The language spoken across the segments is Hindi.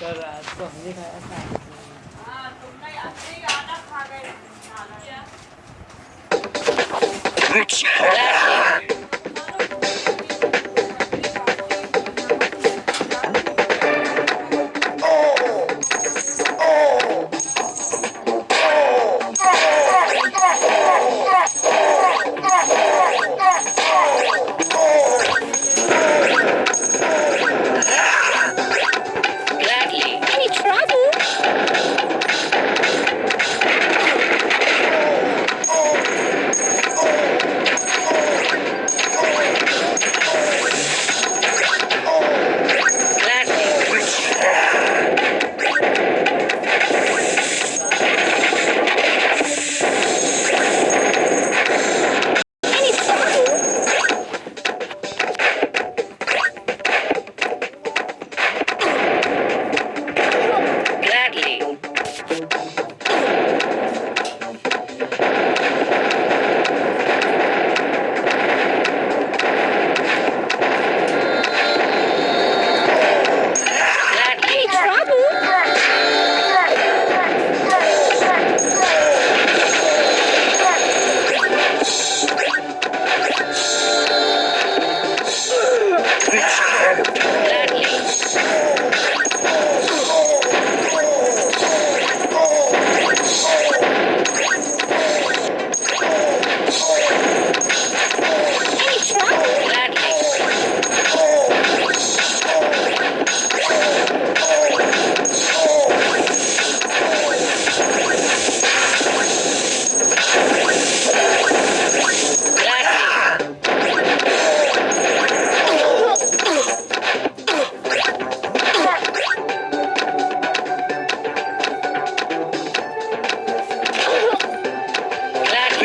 कर रहा है तो हमने खाया था। हाँ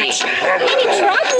Any trouble?